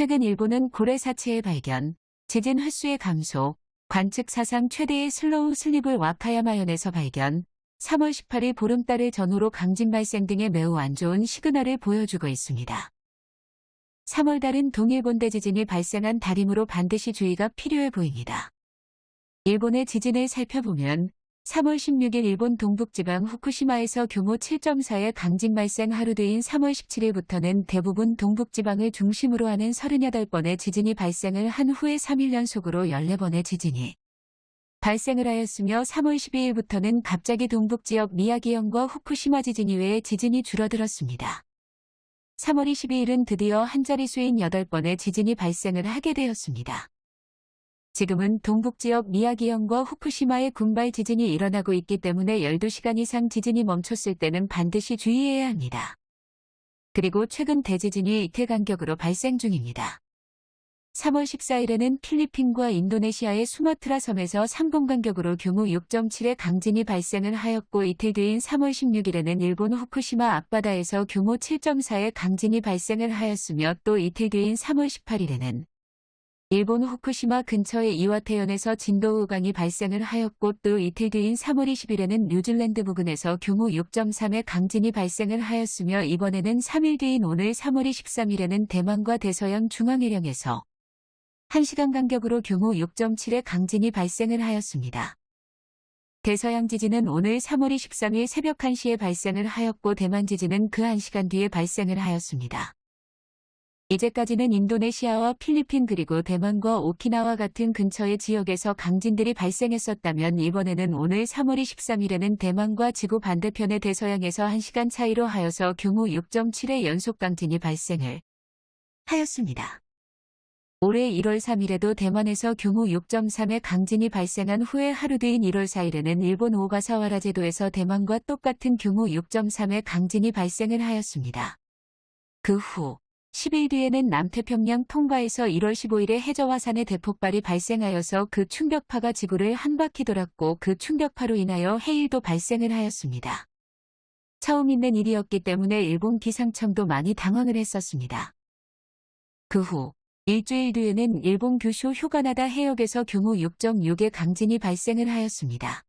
최근 일본은 고래 사체의 발견, 지진 횟수의 감소, 관측 사상 최대의 slow slip을 와카야마현에서 발견, 3월 18일 보름달을 전후로 강진 발생 등의 매우 안 좋은 시그널을 보여주고 있습니다. 3월 달은 동일본대 지진이 발생한 달이므로 반드시 주의가 필요해 보입니다. 일본의 지진을 살펴보면 3월 16일 일본 동북지방 후쿠시마에서 규모 7.4의 강진 발생 하루 뒤인 3월 17일부터는 대부분 동북지방을 중심으로 하는 38번의 지진이 발생을 한 후에 3일 연속으로 14번의 지진이 발생을 하였으며 3월 12일부터는 갑자기 동북지역 미야기현과 후쿠시마 지진 이외에 지진이 줄어들었습니다. 3월 22일은 드디어 한 자릿수인 8번의 지진이 발생을 하게 되었습니다. 지금은 동북지역 미야기현과 후쿠시마의 군발 지진이 일어나고 있기 때문에 12시간 이상 지진이 멈췄을 때는 반드시 주의해야 합니다. 그리고 최근 대지진이 이틀 간격으로 발생 중입니다. 3월 14일에는 필리핀과 인도네시아의 수마트라 섬에서 3분 간격으로 규모 6.7의 강진이 발생을 하였고 이틀 뒤인 3월 16일에는 일본 후쿠시마 앞바다에서 규모 7.4의 강진이 발생을 하였으며 또 이틀 뒤인 3월 18일에는 일본 후쿠시마 근처의 이와테현에서 진도 우강이 발생을 하였고 또 이틀 뒤인 3월 20일에는 뉴질랜드 부근에서 규모 6.3의 강진이 발생을 하였으며 이번에는 3일 뒤인 오늘 3월 23일에는 대만과 대서양 중앙해령에서 1시간 간격으로 규모 6.7의 강진이 발생을 하였습니다. 대서양 지진은 오늘 3월 23일 새벽 1시에 발생을 하였고 대만 지진은 그 1시간 뒤에 발생을 하였습니다. 이제까지는 인도네시아와 필리핀 그리고 대만과 오키나와 같은 근처의 지역에서 강진들이 발생했었다면 이번에는 오늘 3월 23일에는 대만과 지구 반대편의 대서양에서 1시간 차이로 하여서 규모 6.7의 연속 강진이 발생을 하였습니다. 올해 1월 3일에도 대만에서 규모 6.3의 강진이 발생한 후에 하루 뒤인 1월 4일에는 일본 오가사와라 제도에서 대만과 똑같은 규모 6.3의 강진이 발생을 하였습니다. 그후 10일 뒤에는 남태평양 통가에서 1월 15일에 해저화산의 대폭발이 발생하여서 그 충격파가 지구를 한 바퀴 돌았고 그 충격파로 인하여 해일도 발생을 하였습니다. 처음 있는 일이었기 때문에 일본 기상청도 많이 당황을 했었습니다. 그 후 일주일 뒤에는 일본 규슈 휴가나다 해역에서 규모 6.6의 강진이 발생을 하였습니다.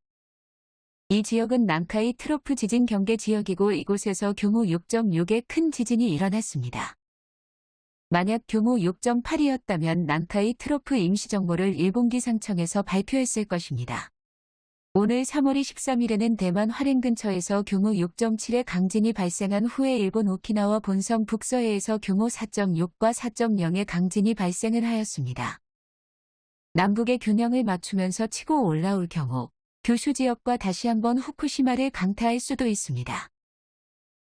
이 지역은 난카이 trough 지진 경계 지역이고 이곳에서 규모 6.6의 큰 지진이 일어났습니다. 만약 규모 6.8이었다면 난카이 trough 임시정보를 일본 기상청에서 발표했을 것입니다. 오늘 3월 23일에는 대만 화롄 근처에서 규모 6.7의 강진이 발생한 후에 일본 오키나와 본섬 북서해에서 규모 4.6과 4.0의 강진이 발생을 하였습니다. 남북의 균형을 맞추면서 치고 올라올 경우 규슈 지역과 다시 한번 후쿠시마를 강타할 수도 있습니다.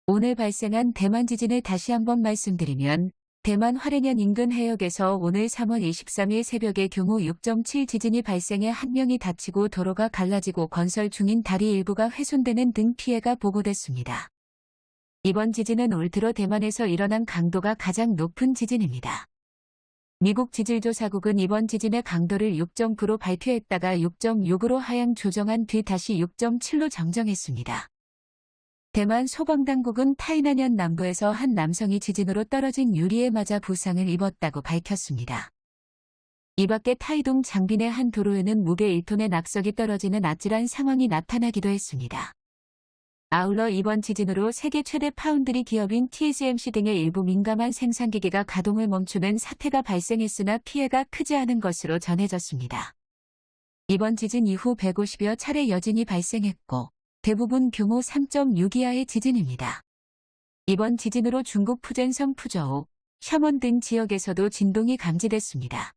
오늘 발생한 대만 지진을 다시 한번 말씀드리면 대만 화롄현 인근 해역에서 오늘 3월 23일 새벽에 규모 6.7 지진이 발생해 한 명이 다치고 도로가 갈라지고 건설 중인 다리 일부가 훼손되는 등 피해가 보고됐습니다. 이번 지진은 올 들어 대만에서 일어난 강도가 가장 높은 지진입니다. 미국 지질조사국은 이번 지진의 강도를 6.9로 발표했다가 6.6으로 하향 조정한 뒤 다시 6.7로 정정했습니다. 대만 소방당국은 타이난현 남부에서 한 남성이 지진으로 떨어진 유리에 맞아 부상을 입었다고 밝혔습니다. 이 밖에 타이동 장빈의 한 도로에는 무게 1톤의 낙석이 떨어지는 아찔한 상황이 나타나기도 했습니다. 아울러 이번 지진으로 세계 최대 파운드리 기업인 TSMC 등의 일부 민감한 생산기계가 가동을 멈추는 사태가 발생했으나 피해가 크지 않은 것으로 전해졌습니다. 이번 지진 이후 150여 차례 여진이 발생했고 대부분 규모 3.6 이하의 지진입니다. 이번 지진으로 중국 푸젠성 푸저우, 샤먼 등 지역에서도 진동이 감지됐습니다.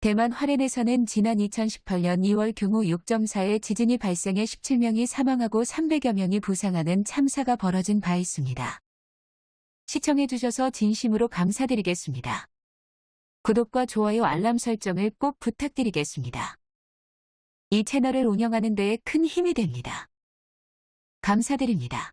대만 화롄에서는 지난 2018년 2월 규모 6.4의 지진이 발생해 17명이 사망하고 300여 명이 부상하는 참사가 벌어진 바 있습니다. 시청해주셔서 진심으로 감사드리겠습니다. 구독과 좋아요 알람 설정을 꼭 부탁드리겠습니다. 이 채널을 운영하는 데에 큰 힘이 됩니다. 감사드립니다.